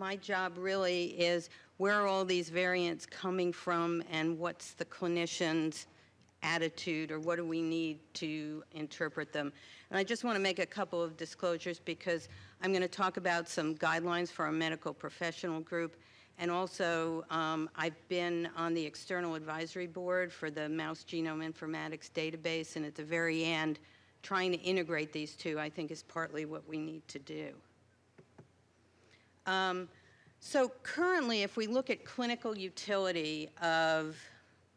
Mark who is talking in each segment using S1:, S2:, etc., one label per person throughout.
S1: my job really is where are all these variants coming from and what's the clinician's attitude or what do we need to interpret them. And I just want to make a couple of disclosures because I'm going to talk about some guidelines for our medical professional group. And also, um, I've been on the external advisory board for the Mouse Genome Informatics database, and at the very end, trying to integrate these two, I think, is partly what we need to do. Um, so currently, if we look at clinical utility of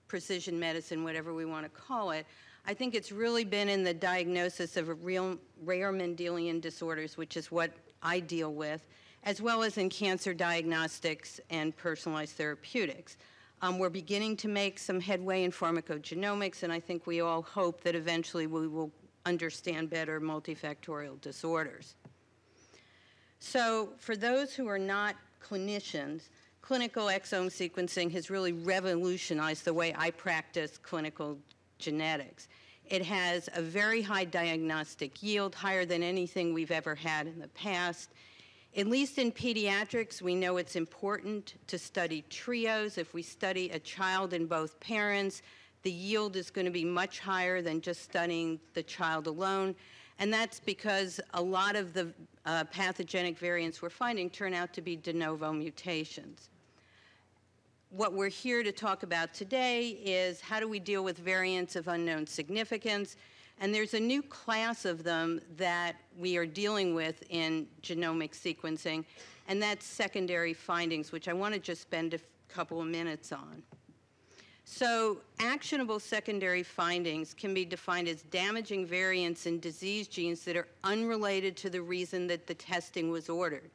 S1: precision medicine, whatever we want to call it, I think it's really been in the diagnosis of real rare Mendelian disorders, which is what I deal with, as well as in cancer diagnostics and personalized therapeutics. Um, we're beginning to make some headway in pharmacogenomics, and I think we all hope that eventually we will understand better multifactorial disorders. So for those who are not clinicians, clinical exome sequencing has really revolutionized the way I practice clinical genetics. It has a very high diagnostic yield, higher than anything we've ever had in the past. At least in pediatrics, we know it's important to study trios. If we study a child and both parents, the yield is going to be much higher than just studying the child alone. And that's because a lot of the uh, pathogenic variants we're finding turn out to be de novo mutations. What we're here to talk about today is how do we deal with variants of unknown significance. And there's a new class of them that we are dealing with in genomic sequencing, and that's secondary findings, which I want to just spend a couple of minutes on. So actionable secondary findings can be defined as damaging variants in disease genes that are unrelated to the reason that the testing was ordered,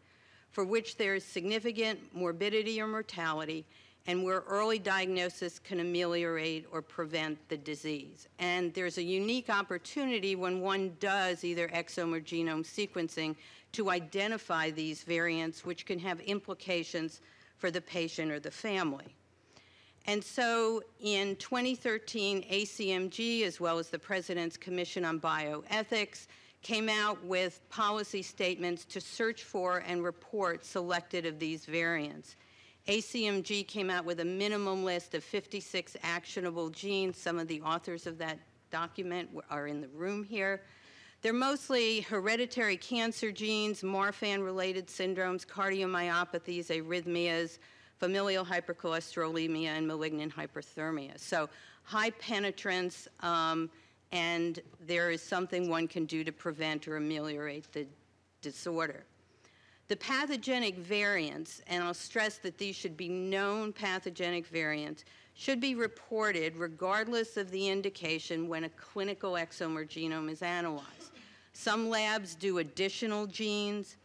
S1: for which there is significant morbidity or mortality, and where early diagnosis can ameliorate or prevent the disease. And there's a unique opportunity when one does either exome or genome sequencing to identify these variants, which can have implications for the patient or the family. And so in 2013, ACMG, as well as the President's Commission on Bioethics, came out with policy statements to search for and report selected of these variants. ACMG came out with a minimum list of 56 actionable genes. Some of the authors of that document are in the room here. They're mostly hereditary cancer genes, Marfan-related syndromes, cardiomyopathies, arrhythmias, familial hypercholesterolemia, and malignant hyperthermia. So high penetrance, um, and there is something one can do to prevent or ameliorate the disorder. The pathogenic variants, and I'll stress that these should be known pathogenic variants, should be reported regardless of the indication when a clinical exome or genome is analyzed. Some labs do additional genes.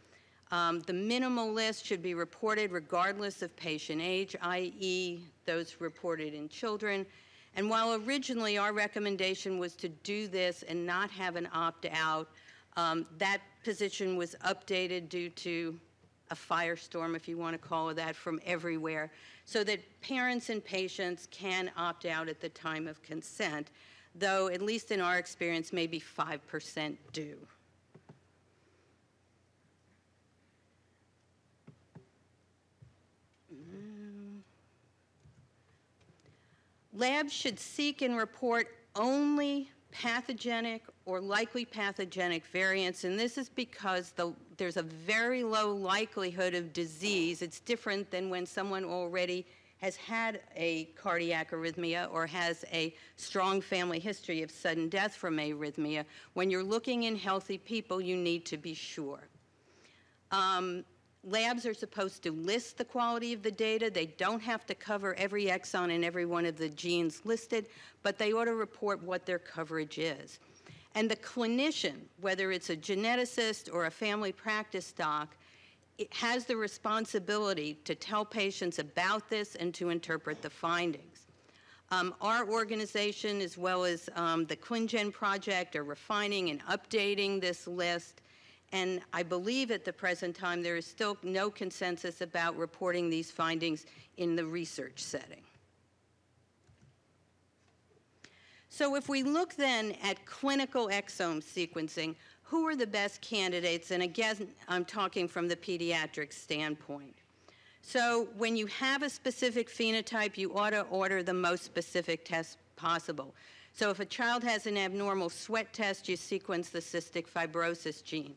S1: Um, the minimal list should be reported regardless of patient age, i.e. those reported in children. And while originally our recommendation was to do this and not have an opt-out, um, that position was updated due to a firestorm, if you want to call it that, from everywhere, so that parents and patients can opt out at the time of consent, though at least in our experience, maybe 5% do. Labs should seek and report only pathogenic or likely pathogenic variants, and this is because the, there's a very low likelihood of disease. It's different than when someone already has had a cardiac arrhythmia or has a strong family history of sudden death from arrhythmia. When you're looking in healthy people, you need to be sure. Um, labs are supposed to list the quality of the data. They don't have to cover every exon and every one of the genes listed, but they ought to report what their coverage is. And the clinician, whether it's a geneticist or a family practice doc, has the responsibility to tell patients about this and to interpret the findings. Um, our organization, as well as um, the ClinGen project, are refining and updating this list and I believe at the present time there is still no consensus about reporting these findings in the research setting. So if we look then at clinical exome sequencing, who are the best candidates? And again, I'm talking from the pediatric standpoint. So when you have a specific phenotype, you ought to order the most specific test possible. So if a child has an abnormal sweat test, you sequence the cystic fibrosis gene.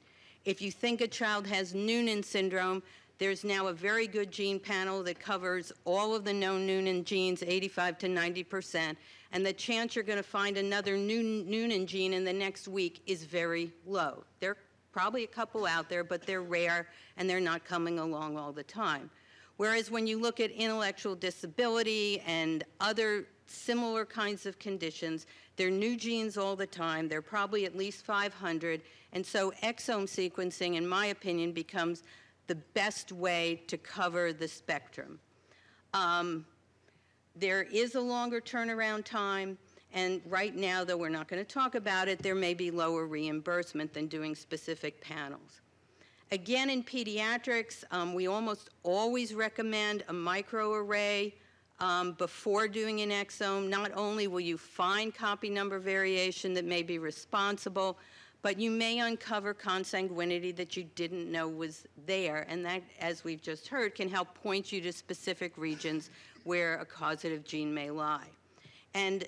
S1: If you think a child has Noonan syndrome, there's now a very good gene panel that covers all of the known Noonan genes, 85 to 90 percent, and the chance you're going to find another Noonan gene in the next week is very low. There are probably a couple out there, but they're rare and they're not coming along all the time. Whereas when you look at intellectual disability and other similar kinds of conditions, they're new genes all the time. They're probably at least 500. And so exome sequencing, in my opinion, becomes the best way to cover the spectrum. Um, there is a longer turnaround time. And right now, though we're not going to talk about it, there may be lower reimbursement than doing specific panels. Again, in pediatrics, um, we almost always recommend a microarray um, before doing an exome. Not only will you find copy number variation that may be responsible, but you may uncover consanguinity that you didn't know was there. And that, as we've just heard, can help point you to specific regions where a causative gene may lie. And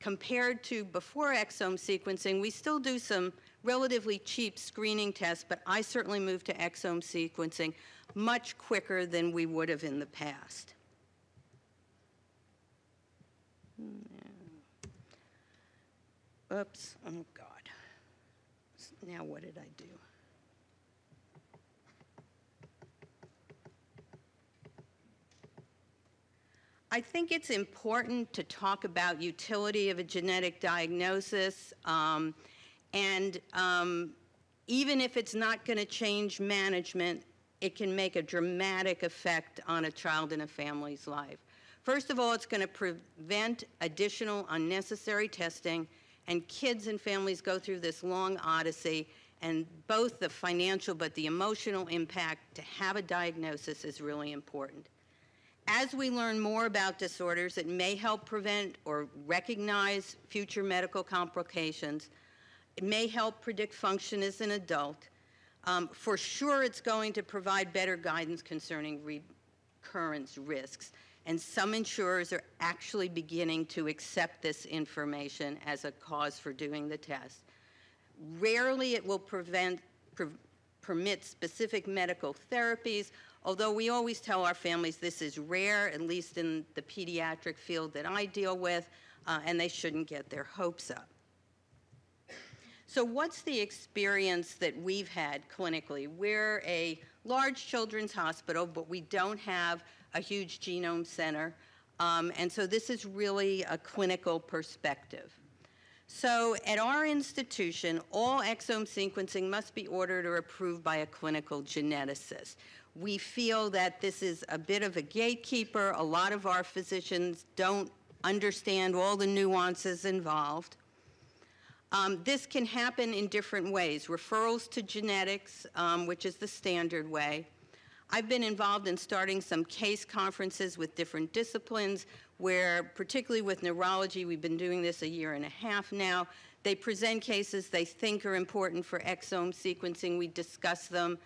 S1: compared to before exome sequencing, we still do some relatively cheap screening tests, but I certainly moved to exome sequencing much quicker than we would have in the past. Oops, oh God. Now what did I do? I think it's important to talk about utility of a genetic diagnosis. Um, and um, even if it's not going to change management, it can make a dramatic effect on a child and a family's life. First of all, it's going to prevent additional unnecessary testing, and kids and families go through this long odyssey, and both the financial but the emotional impact to have a diagnosis is really important. As we learn more about disorders, it may help prevent or recognize future medical complications, it may help predict function as an adult. Um, for sure, it's going to provide better guidance concerning recurrence risks. And some insurers are actually beginning to accept this information as a cause for doing the test. Rarely it will prevent, permit specific medical therapies, although we always tell our families this is rare, at least in the pediatric field that I deal with, uh, and they shouldn't get their hopes up. So what's the experience that we've had clinically? We're a large children's hospital, but we don't have a huge genome center. Um, and so this is really a clinical perspective. So at our institution, all exome sequencing must be ordered or approved by a clinical geneticist. We feel that this is a bit of a gatekeeper. A lot of our physicians don't understand all the nuances involved. Um, this can happen in different ways. Referrals to genetics, um, which is the standard way. I've been involved in starting some case conferences with different disciplines where, particularly with neurology, we've been doing this a year and a half now. They present cases they think are important for exome sequencing. We discuss them,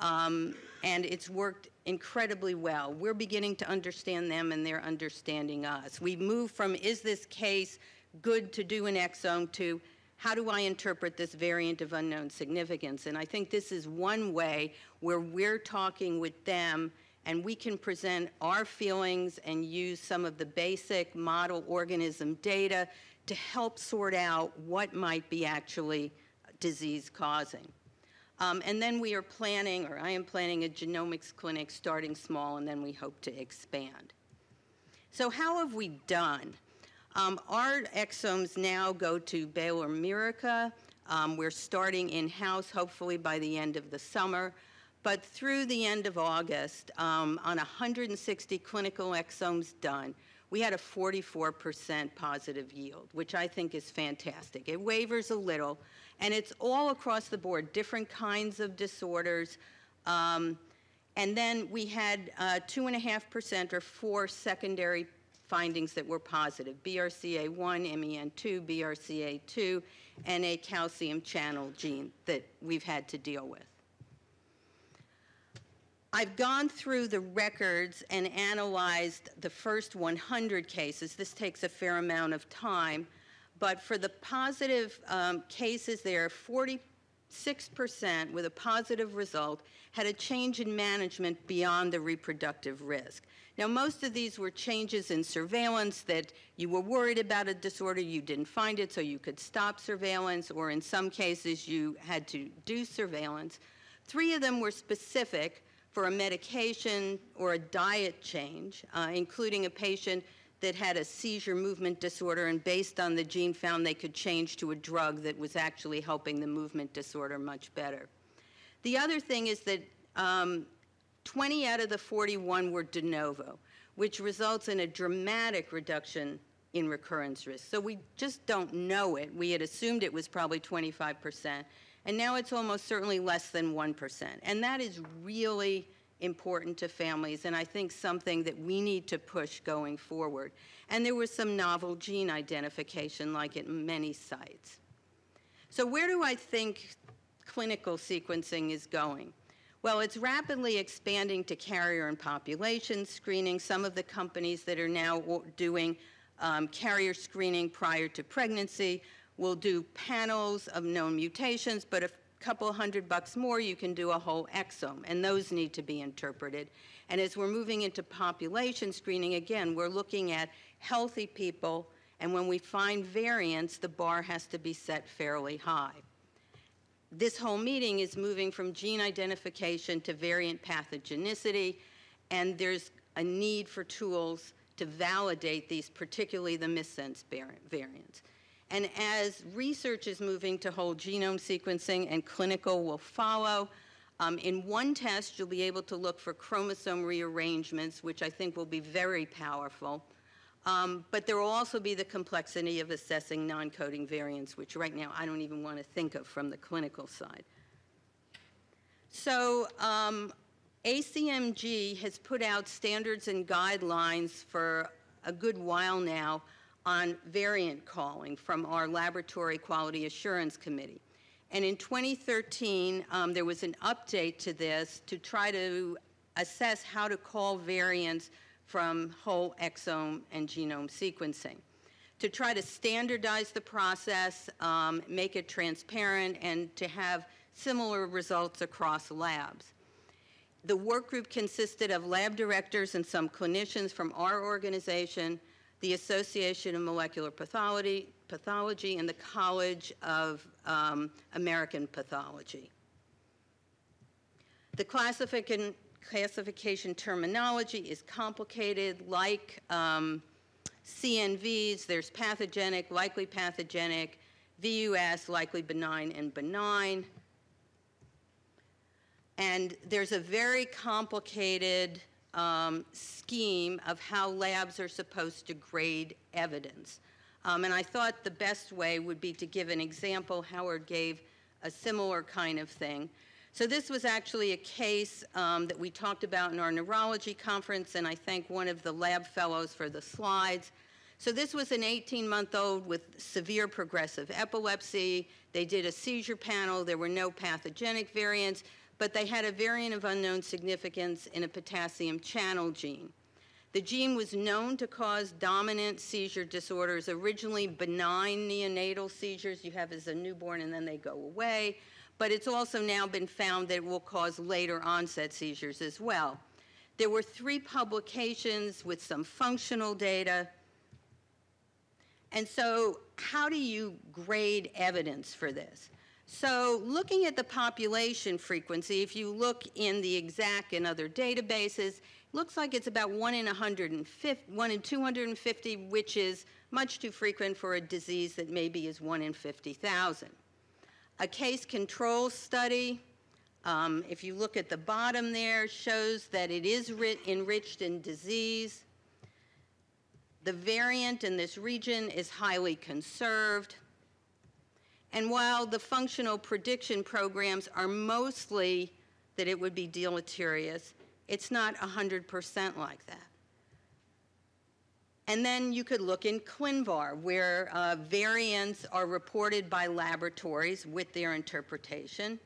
S1: um, and it's worked incredibly well. We're beginning to understand them, and they're understanding us. We've moved from, is this case good to do an exome, to how do I interpret this variant of unknown significance? And I think this is one way where we're talking with them and we can present our feelings and use some of the basic model organism data to help sort out what might be actually disease causing. Um, and then we are planning, or I am planning a genomics clinic starting small and then we hope to expand. So how have we done? Um, our exomes now go to Baylor Miraca. Um, we're starting in-house, hopefully by the end of the summer. But through the end of August, um, on 160 clinical exomes done, we had a 44% positive yield, which I think is fantastic. It wavers a little, and it's all across the board, different kinds of disorders. Um, and then we had 2.5% uh, or four secondary findings that were positive, BRCA1, MEN2, BRCA2, and a calcium channel gene that we've had to deal with. I've gone through the records and analyzed the first 100 cases. This takes a fair amount of time. But for the positive um, cases, there are 46% with a positive result had a change in management beyond the reproductive risk. Now, most of these were changes in surveillance that you were worried about a disorder, you didn't find it, so you could stop surveillance, or in some cases, you had to do surveillance. Three of them were specific for a medication or a diet change, uh, including a patient that had a seizure movement disorder, and based on the gene found they could change to a drug that was actually helping the movement disorder much better. The other thing is that um, 20 out of the 41 were de novo, which results in a dramatic reduction in recurrence risk. So we just don't know it. We had assumed it was probably 25%, and now it's almost certainly less than 1%. And that is really important to families, and I think something that we need to push going forward. And there was some novel gene identification, like at many sites. So where do I think clinical sequencing is going? Well, it's rapidly expanding to carrier and population screening. Some of the companies that are now doing um, carrier screening prior to pregnancy will do panels of known mutations, but a couple hundred bucks more, you can do a whole exome, and those need to be interpreted. And as we're moving into population screening, again, we're looking at healthy people, and when we find variants, the bar has to be set fairly high this whole meeting is moving from gene identification to variant pathogenicity, and there's a need for tools to validate these, particularly the missense variants. And as research is moving to whole genome sequencing and clinical will follow, um, in one test you'll be able to look for chromosome rearrangements, which I think will be very powerful. Um, but there will also be the complexity of assessing non-coding variants, which right now I don't even want to think of from the clinical side. So um, ACMG has put out standards and guidelines for a good while now on variant calling from our Laboratory Quality Assurance Committee. And in 2013, um, there was an update to this to try to assess how to call variants from whole exome and genome sequencing to try to standardize the process, um, make it transparent, and to have similar results across labs. The work group consisted of lab directors and some clinicians from our organization, the Association of Molecular Pathology, Pathology and the College of um, American Pathology. The classification classification terminology is complicated, like um, CNVs, there's pathogenic, likely pathogenic, VUS, likely benign and benign. And there's a very complicated um, scheme of how labs are supposed to grade evidence. Um, and I thought the best way would be to give an example. Howard gave a similar kind of thing. So this was actually a case um, that we talked about in our neurology conference, and I thank one of the lab fellows for the slides. So this was an 18-month-old with severe progressive epilepsy. They did a seizure panel. There were no pathogenic variants, but they had a variant of unknown significance in a potassium channel gene. The gene was known to cause dominant seizure disorders, originally benign neonatal seizures you have as a newborn and then they go away but it's also now been found that it will cause later onset seizures as well. There were three publications with some functional data. And so how do you grade evidence for this? So looking at the population frequency, if you look in the ExAC and other databases, looks like it's about 1 in 150, 1 in 250, which is much too frequent for a disease that maybe is 1 in 50,000. A case control study, um, if you look at the bottom there, shows that it is enriched in disease. The variant in this region is highly conserved. And while the functional prediction programs are mostly that it would be deleterious, it's not 100% like that. And then you could look in ClinVar, where uh, variants are reported by laboratories with their interpretation.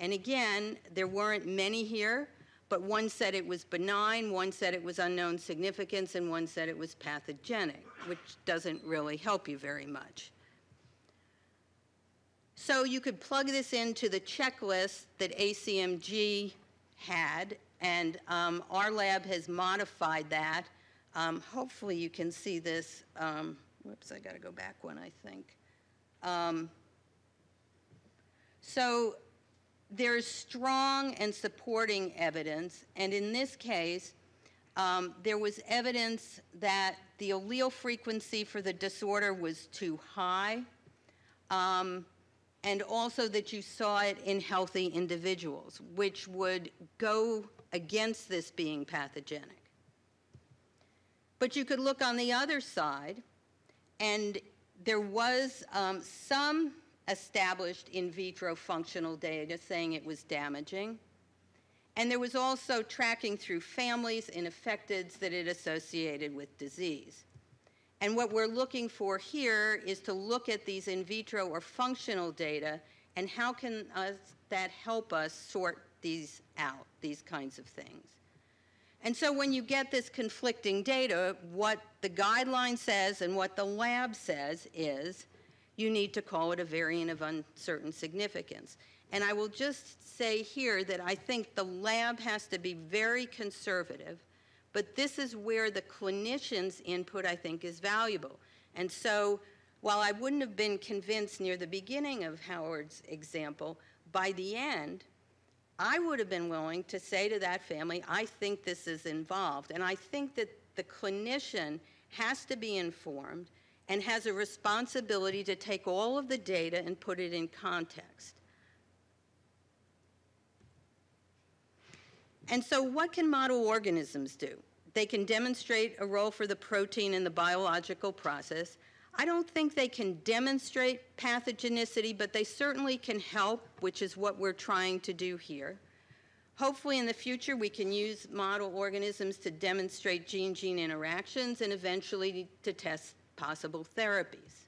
S1: And again, there weren't many here, but one said it was benign, one said it was unknown significance, and one said it was pathogenic, which doesn't really help you very much. So you could plug this into the checklist that ACMG had, and um, our lab has modified that. Um, hopefully you can see this. Um, whoops, I got to go back one, I think. Um, so there's strong and supporting evidence, and in this case, um, there was evidence that the allele frequency for the disorder was too high, um, and also that you saw it in healthy individuals, which would go against this being pathogenic. But you could look on the other side, and there was um, some established in vitro functional data saying it was damaging. And there was also tracking through families and affecteds that it associated with disease. And what we're looking for here is to look at these in vitro or functional data and how can us, that help us sort these out, these kinds of things. And so when you get this conflicting data, what the guideline says and what the lab says is you need to call it a variant of uncertain significance. And I will just say here that I think the lab has to be very conservative, but this is where the clinician's input, I think, is valuable. And so while I wouldn't have been convinced near the beginning of Howard's example, by the end, I would have been willing to say to that family, I think this is involved. And I think that the clinician has to be informed and has a responsibility to take all of the data and put it in context. And so what can model organisms do? They can demonstrate a role for the protein in the biological process. I don't think they can demonstrate pathogenicity, but they certainly can help, which is what we're trying to do here. Hopefully in the future we can use model organisms to demonstrate gene-gene interactions and eventually to test possible therapies.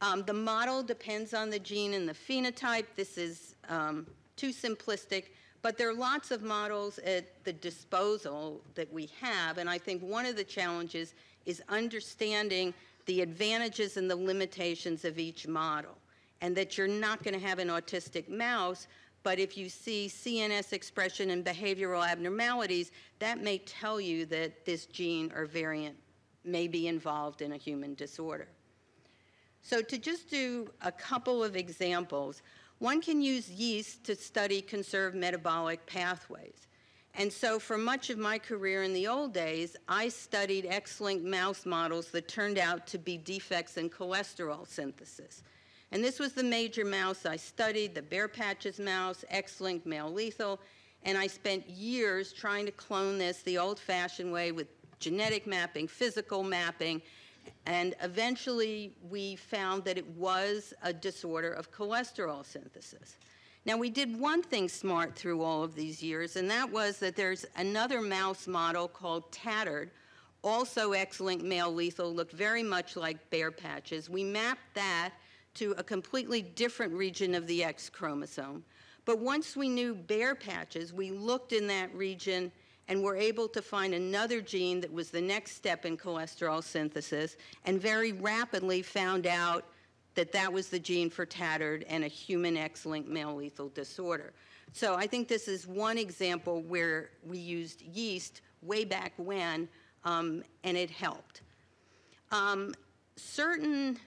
S1: Um, the model depends on the gene and the phenotype. This is um, too simplistic, but there are lots of models at the disposal that we have, and I think one of the challenges is understanding the advantages and the limitations of each model, and that you're not going to have an autistic mouse, but if you see CNS expression and behavioral abnormalities, that may tell you that this gene or variant may be involved in a human disorder. So to just do a couple of examples, one can use yeast to study conserved metabolic pathways. And so for much of my career in the old days, I studied X-linked mouse models that turned out to be defects in cholesterol synthesis. And this was the major mouse I studied, the bare patches mouse, X-linked male lethal, and I spent years trying to clone this the old-fashioned way with genetic mapping, physical mapping, and eventually we found that it was a disorder of cholesterol synthesis. Now we did one thing smart through all of these years, and that was that there's another mouse model called Tattered, also X-linked male lethal, looked very much like bare patches. We mapped that to a completely different region of the X chromosome. But once we knew bare patches, we looked in that region and were able to find another gene that was the next step in cholesterol synthesis and very rapidly found out that that was the gene for tattered and a human X-linked male lethal disorder. So I think this is one example where we used yeast way back when um, and it helped. Um, certain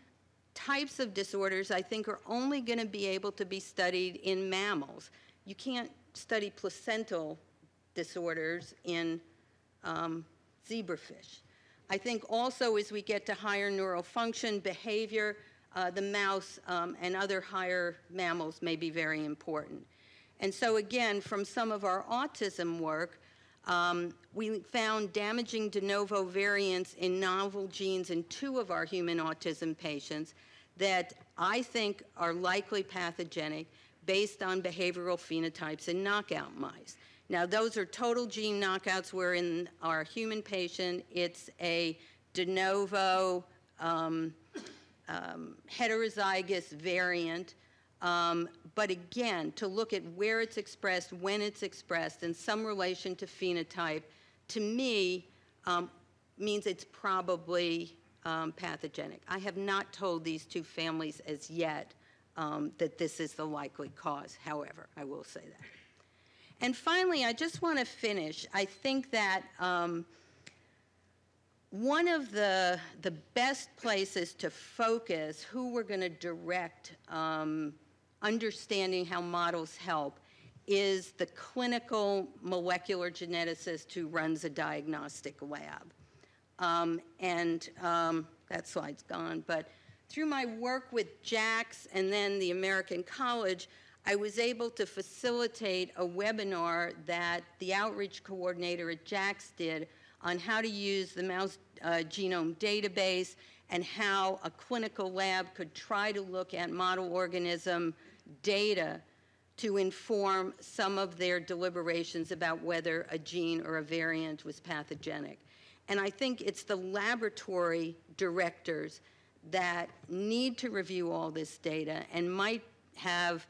S1: types of disorders I think are only going to be able to be studied in mammals. You can't study placental disorders in um, zebrafish. I think also as we get to higher neural function, behavior, uh, the mouse um, and other higher mammals may be very important. And so again, from some of our autism work, um, we found damaging de novo variants in novel genes in two of our human autism patients that I think are likely pathogenic based on behavioral phenotypes in knockout mice. Now, those are total gene knockouts where in our human patient, it's a de novo um, um, heterozygous variant Um, but again, to look at where it's expressed, when it's expressed, and some relation to phenotype, to me, um, means it's probably um, pathogenic. I have not told these two families as yet um, that this is the likely cause, however, I will say that. And finally, I just want to finish. I think that um, one of the, the best places to focus who we're going to direct um, understanding how models help is the clinical molecular geneticist who runs a diagnostic lab. Um, and um, that slide's gone, but through my work with JAX and then the American College, I was able to facilitate a webinar that the outreach coordinator at JAX did on how to use the mouse uh, genome database and how a clinical lab could try to look at model organism data to inform some of their deliberations about whether a gene or a variant was pathogenic. And I think it's the laboratory directors that need to review all this data and might have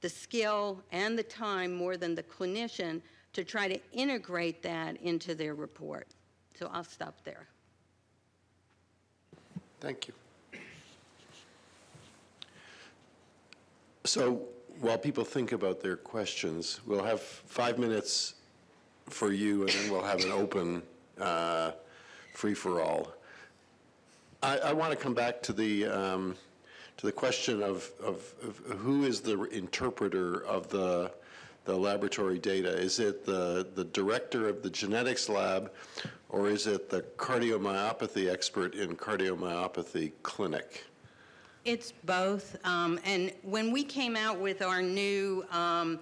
S1: the skill and the time more than the clinician to try to integrate that into their report. So I'll stop there.
S2: Thank you. So while people think about their questions, we'll have five minutes for you, and then we'll have an open uh, free-for-all. I, I want to come back to the um, to the question of, of, of who is the interpreter of the the laboratory data? Is it the, the director of the genetics lab, or is it the cardiomyopathy expert in cardiomyopathy clinic?
S1: It's both. Um, and when we came out with our new um,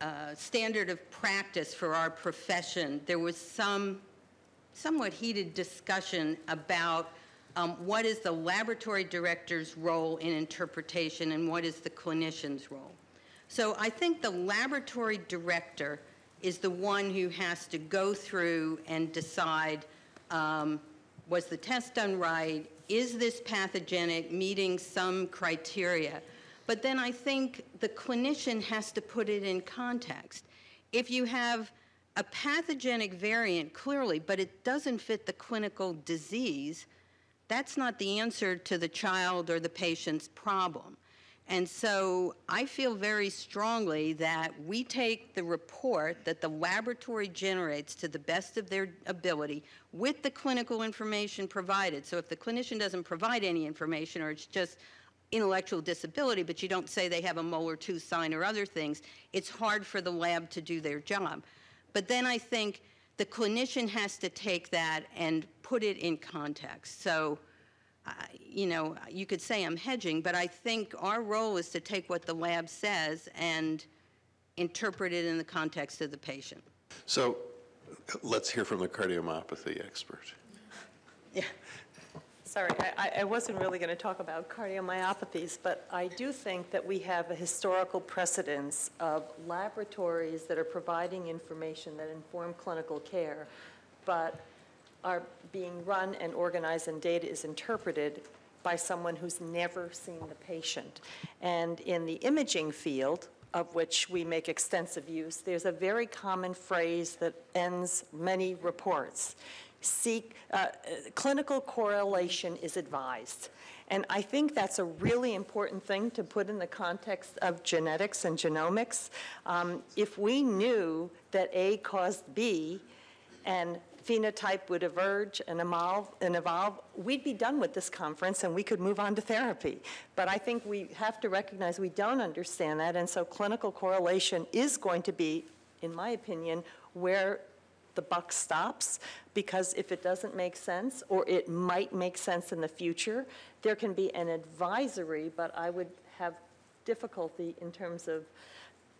S1: uh, standard of practice for our profession, there was some somewhat heated discussion about um, what is the laboratory director's role in interpretation and what is the clinician's role. So I think the laboratory director is the one who has to go through and decide um, was the test done right? Is this pathogenic, meeting some criteria? But then I think the clinician has to put it in context. If you have a pathogenic variant, clearly, but it doesn't fit the clinical disease, that's not the answer to the child or the patient's problem. And so I feel very strongly that we take the report that the laboratory generates to the best of their ability with the clinical information provided. So if the clinician doesn't provide any information or it's just intellectual disability, but you don't say they have a molar tooth sign or other things, it's hard for the lab to do their job. But then I think the clinician has to take that and put it in context. So you know, you could say I'm hedging, but I think our role is to take what the lab says and interpret it in the context of the patient.
S2: So let's hear from the cardiomyopathy expert.
S1: Yeah.
S3: Sorry, I, I wasn't really going to talk about cardiomyopathies, but I do think that we have a historical precedence of laboratories that are providing information that inform clinical care, but are being run and organized and data is interpreted by someone who's never seen the patient. And in the imaging field, of which we make extensive use, there's a very common phrase that ends many reports. Seek, uh, clinical correlation is advised. And I think that's a really important thing to put in the context of genetics and genomics. Um, if we knew that A caused B and phenotype would emerge and evolve, and evolve, we'd be done with this conference and we could move on to therapy. But I think we have to recognize we don't understand that, and so clinical correlation is going to be, in my opinion, where the buck stops because if it doesn't make sense or it might make sense in the future, there can be an advisory, but I would have difficulty in terms of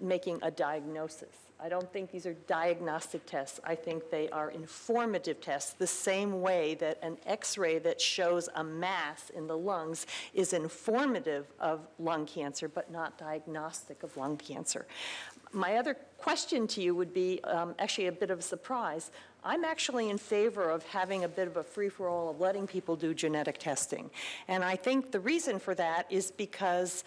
S3: making a diagnosis. I don't think these are diagnostic tests. I think they are informative tests, the same way that an x-ray that shows a mass in the lungs is informative of lung cancer, but not diagnostic of lung cancer. My other question to you would be um, actually a bit of a surprise. I'm actually in favor of having a bit of a free-for-all of letting people do genetic testing. And I think the reason for that is because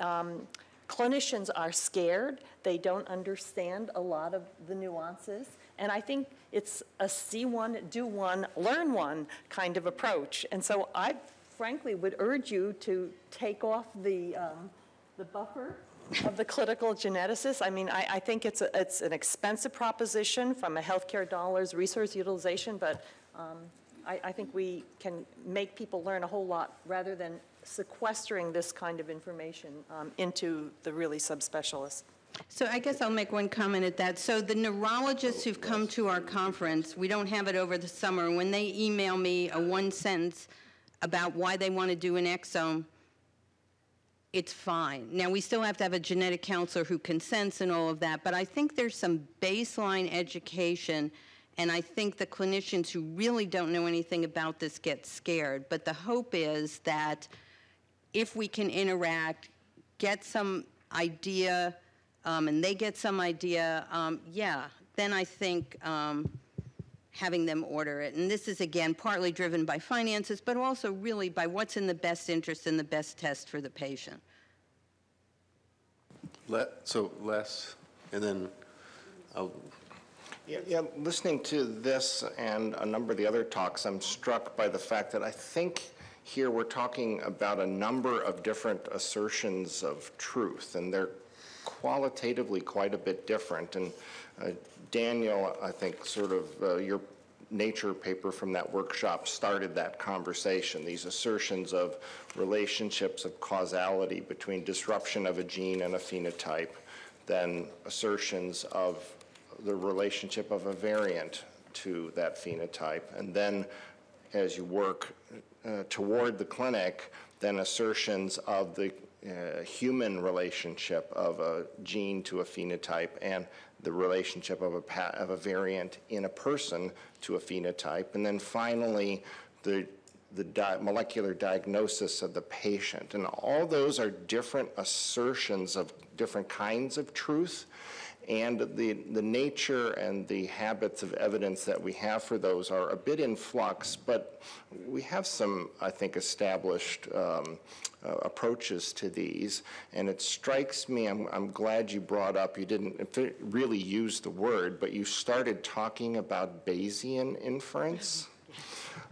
S3: um, clinicians are scared. They don't understand a lot of the nuances. And I think it's a see one, do one, learn one kind of approach. And so I frankly would urge you to take off the, um, the buffer of the clinical geneticist. I mean, I, I think it's, a, it's an expensive proposition from a healthcare dollars, resource utilization, but um, I, I think we can make people learn a whole lot rather than sequestering this kind of information um, into the really subspecialists.
S1: So I guess I'll make one comment at that. So the neurologists who've come to our conference, we don't have it over the summer, when they email me a one sentence about why they want to do an exome, it's fine. Now, we still have to have a genetic counselor who consents and all of that, but I think there's some baseline education, and I think the clinicians who really don't know anything about this get scared. But the hope is that if we can interact, get some idea, um, and they get some idea, um, yeah, then I think um, having them order it. And this is, again, partly driven by finances, but also really by what's in the best interest and the best test for the patient.
S2: Let, so Les, and then I'll,
S4: Yeah, yeah, listening to this and a number of the other talks, I'm struck by the fact that I think here we're talking about a number of different assertions of truth, and they're qualitatively quite a bit different. And uh, Daniel, I think, sort of uh, your nature paper from that workshop started that conversation, these assertions of relationships of causality between disruption of a gene and a phenotype, then assertions of the relationship of a variant to that phenotype, and then as you work uh, toward the clinic, then assertions of the uh, human relationship of a gene to a phenotype and the relationship of a, of a variant in a person to a phenotype, and then finally, the the di- molecular diagnosis of the patient. And all those are different assertions of different kinds of truth. And the, the nature and the habits of evidence that we have for those are a bit in flux, but we have some, I think, established um, uh, approaches to these. And it strikes me, I'm, I'm glad you brought up, you didn't really use the word, but you started talking about Bayesian inference.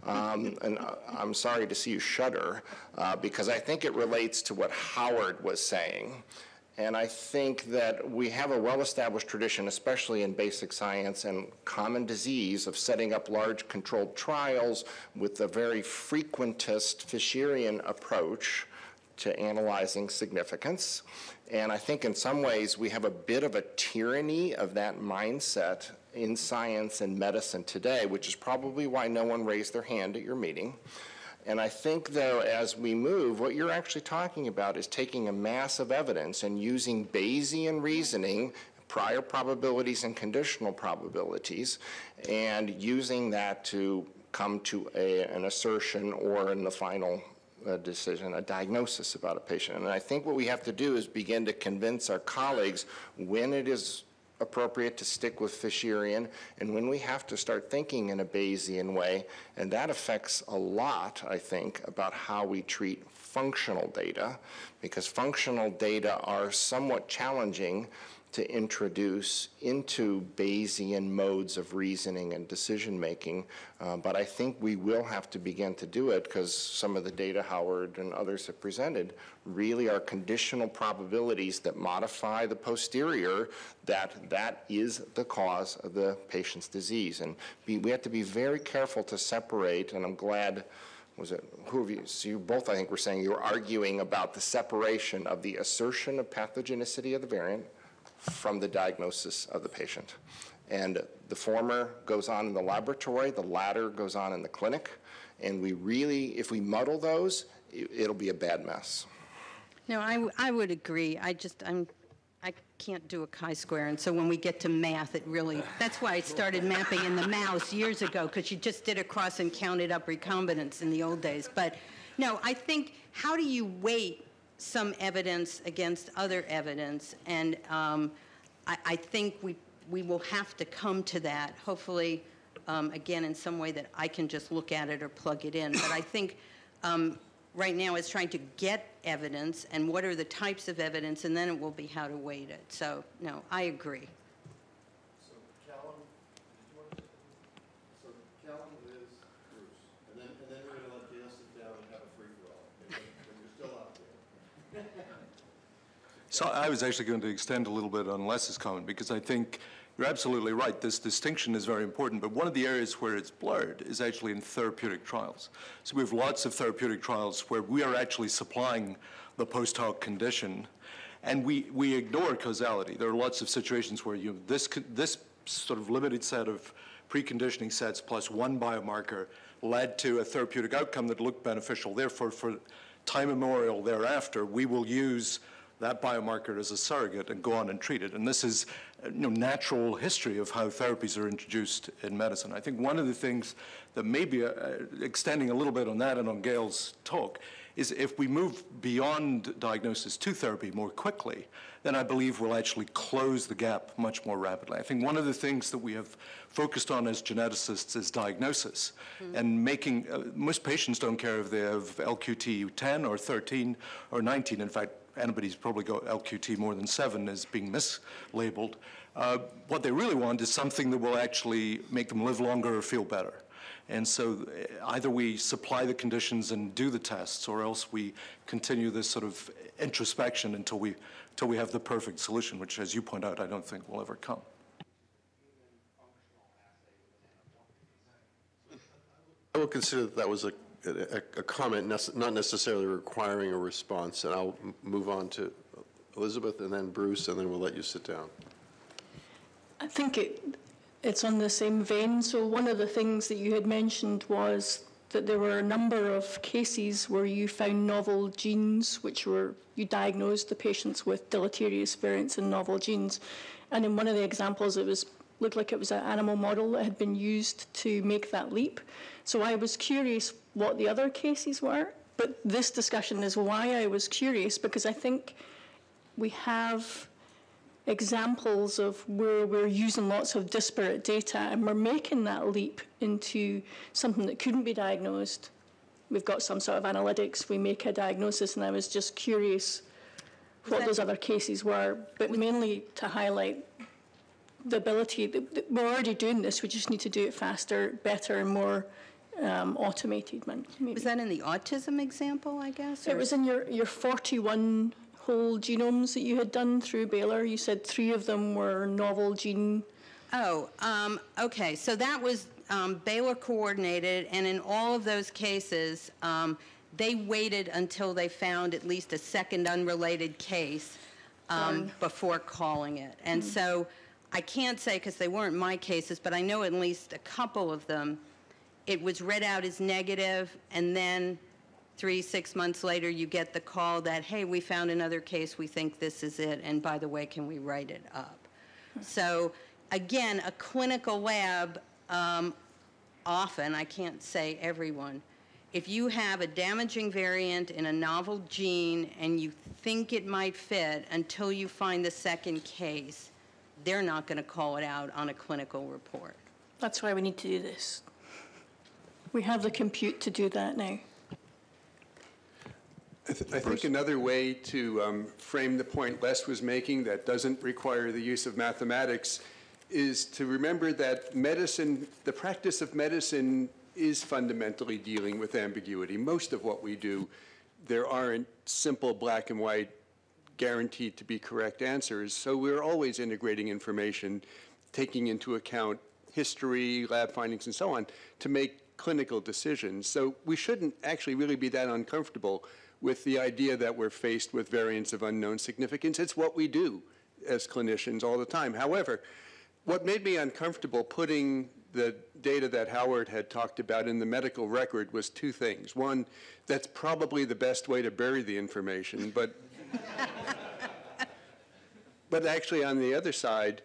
S4: Um, and uh, I'm sorry to see you shudder uh, because I think it relates to what Howard was saying. And I think that we have a well-established tradition, especially in basic science and common disease, of setting up large controlled trials with a very frequentist Fisherian approach to analyzing significance. And I think in some ways we have a bit of a tyranny of that mindset in science and medicine today, which is probably why no one raised their hand at your meeting. And I think, though, as we move, what you're actually talking about is taking a mass of evidence and using Bayesian reasoning, prior probabilities and conditional probabilities, and using that to come to a, an assertion or, in the final uh, decision, a diagnosis about a patient. And I think what we have to do is begin to convince our colleagues when it is appropriate to stick with Fisherian and when we have to start thinking in a Bayesian way. And that affects a lot, I think, about how we treat functional data, because functional data are somewhat challenging to introduce into Bayesian modes of reasoning and decision making. Uh, but I think we will have to begin to do it because some of the data Howard and others have presented really are conditional probabilities that modify the posterior that that is the cause of the patient's disease. And be, we have to be very careful to separate, and I'm glad was it, who of you, so you both, I think, were saying you were arguing about the separation of the assertion of pathogenicity of the variant from the diagnosis of the patient. And the former goes on in the laboratory, the latter goes on in the clinic. And we really, if we muddle those, it'll be a bad mess.
S1: No, I, I would agree. I just, I'm, I can't do a chi-square, and so when we get to math, it really, that's why I started mapping in the mouse years ago, because you just did a cross and counted up recombinants in the old days. But, no, I think, how do you weight some evidence against other evidence? And um, I, I think we, we will have to come to that, hopefully, um, again, in some way that I can just look at it or plug it in. But I think um, right now it's trying to get evidence and what are the types of evidence, and then it will be how to weight it. So, no, I agree.
S2: So Callum, did you want to? So Callum, Liz, Bruce, and then, and then we're gonna let Gail sit down and have a free-for-all. okay? When you're still out there.
S5: So I was actually going to extend a little bit on Les's comment because I think you're absolutely right. This distinction is very important, but one of the areas where it's blurred is actually in therapeutic trials. So we have lots of therapeutic trials where we are actually supplying the post hoc condition, and we, we ignore causality. There are lots of situations where you this this sort of limited set of preconditioning sets plus one biomarker led to a therapeutic outcome that looked beneficial. Therefore, for time immemorial thereafter, we will use that biomarker as a surrogate and go on and treat it. And this is uh, you know, natural history of how therapies are introduced in medicine. I think one of the things that may be uh, extending a little bit on that and on Gail's talk is if we move beyond diagnosis to therapy more quickly, then I believe we'll actually close the gap much more rapidly. I think one of the things that we have focused on as geneticists is diagnosis and making, uh, most patients don't care if they have LQT 10 or 13 or 19. In fact, anybody's probably got LQT more than seven is being mislabeled. Uh, what they really want is something that will actually make them live longer or feel better. And so uh, either we supply the conditions and do the tests, or else we continue this sort of introspection until we, until we have the perfect solution, which, as you point out, I don't think will ever come.
S2: I will consider that that was a, a, a comment, not necessarily requiring a response, and I'll move on to Elizabeth and then Bruce, and then we'll let you sit down.
S6: I think it, it's on the same vein. So one of the things that you had mentioned was that there were a number of cases where you found novel genes, which were you diagnosed the patients with deleterious variants in novel genes, and in one of the examples, it was looked like it was an animal model that had been used to make that leap. So I was curious what the other cases were, but this discussion is why I was curious because I think we have examples of where we're using lots of disparate data and we're making that leap into something that couldn't be diagnosed. We've got some sort of analytics, we make a diagnosis, and I was just curious what those other cases were, but mainly to highlight the ability, that- we're already doing this, we just need to do it faster, better, and more um, automated, maybe.
S1: Was that in the autism example, I guess?
S6: It was in your, your 41 whole genomes that you had done through Baylor. You said three of them were novel gene.
S1: Oh, um, okay, so that was um, Baylor coordinated, and in all of those cases, um, they waited until they found at least a second unrelated case um, before calling it. And so I can't say, because they weren't my cases, but I know at least a couple of them, it was read out as negative, and then three, six months later, you get the call that, hey, we found another case, we think this is it, and by the way, can we write it up? So again, a clinical lab, um, often, I can't say everyone, if you have a damaging variant in a novel gene and you think it might fit until you find the second case, they're not going to call it out on a clinical report.
S6: That's why we need to do this. We have the compute to do that now.
S7: I th- I think another way to um, frame the point Les was making that doesn't require the use of mathematics is to remember that medicine, the practice of medicine is fundamentally dealing with ambiguity. Most of what we do, there aren't simple black and white guaranteed to be correct answers. So we're always integrating information, taking into account history, lab findings, and so on, to make clinical decisions. So we shouldn't actually really be that uncomfortable with the idea that we're faced with variants of unknown significance. It's what we do as clinicians all the time. However, what made me uncomfortable putting the data that Howard had talked about in the medical record was two things. One, that's probably the best way to bury the information, but but actually, on the other side,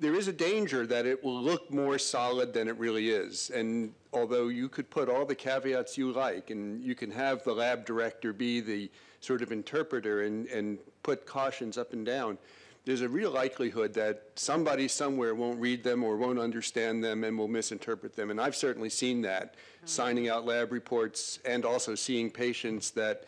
S7: there is a danger that it will look more solid than it really is. And although you could put all the caveats you like, and you can have the lab director be the sort of interpreter and, and put cautions up and down, there's a real likelihood that somebody somewhere won't read them or won't understand them and will misinterpret them. And I've certainly seen that, signing out lab reports and also seeing patients that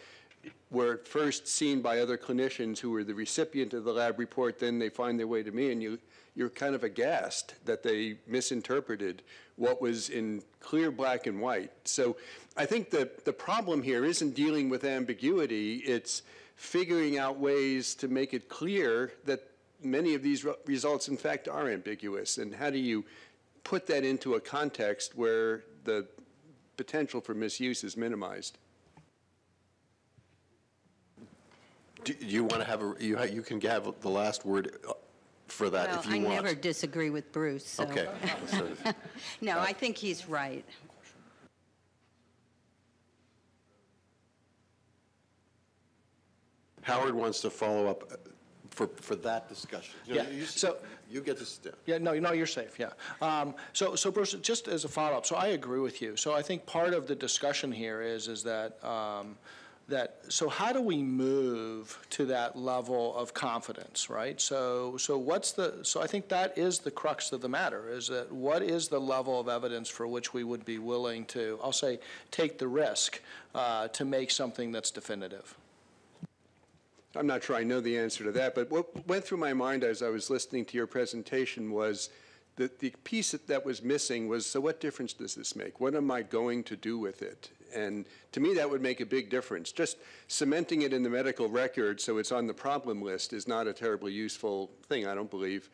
S7: were first seen by other clinicians who were the recipient of the lab report, then they find their way to me, and you, you're kind of aghast that they misinterpreted what was in clear black and white. So I think that the problem here isn't dealing with ambiguity, it's figuring out ways to make it clear that many of these re- results, in fact, are ambiguous. And how do you put that into a context where the potential for misuse is minimized?
S2: Do you want to have, a you ha- you can have the last word uh, for that
S1: Well,
S2: if you
S1: I
S2: want.
S1: never disagree with Bruce, so.
S2: Okay. So-
S1: No, I think he's right.
S2: Howard wants to follow up uh, for, for that discussion. You know,
S8: Yeah,
S2: you-
S8: so-
S2: You get to, st-
S8: Yeah, no, no, you're safe, yeah. Um, So, so Bruce, just as a follow-up, so I agree with you. So I think part of the discussion here is, is that, um, that, so how do we move to that level of confidence, right? So, so what's the, so I think that is the crux of the matter, is that what is the level of evidence for which we would be willing to, I'll say, take the risk uh, to make something that's definitive?
S7: I'm not sure I know the answer to that, but what went through my mind as I was listening to your presentation was that the piece that- that was missing was, so what difference does this make? What am I going to do with it? And to me, that would make a big difference. Just cementing it in the medical record so it's on the problem list is not a terribly useful thing, I don't believe.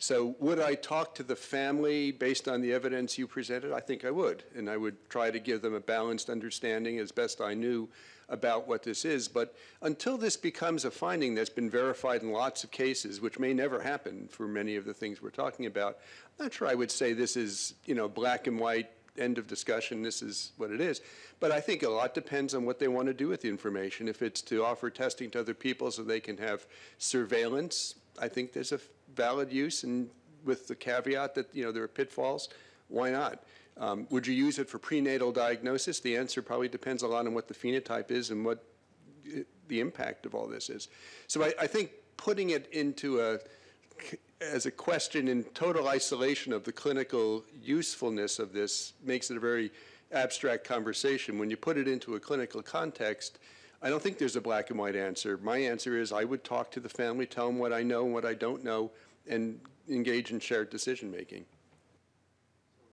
S7: So would I talk to the family based on the evidence you presented? I think I would. And I would try to give them a balanced understanding as best I knew about what this is. But until this becomes a finding that's been verified in lots of cases, which may never happen for many of the things we're talking about, I'm not sure I would say this is, you know, black and white, end of discussion, this is what it is. But I think a lot depends on what they want to do with the information. If it's to offer testing to other people so they can have surveillance, I think there's a valid use, and with the caveat that, you know, there are pitfalls, why not? Um, Would you use it for prenatal diagnosis? The answer probably depends a lot on what the phenotype is and what the impact of all this is. So I, I think putting it into a, as a question in total isolation of the clinical usefulness of this makes it a very abstract conversation. When you put it into a clinical context, I don't think there's a black and white answer. My answer is I would talk to the family, tell them what I know and what I don't know, and engage in shared decision-making.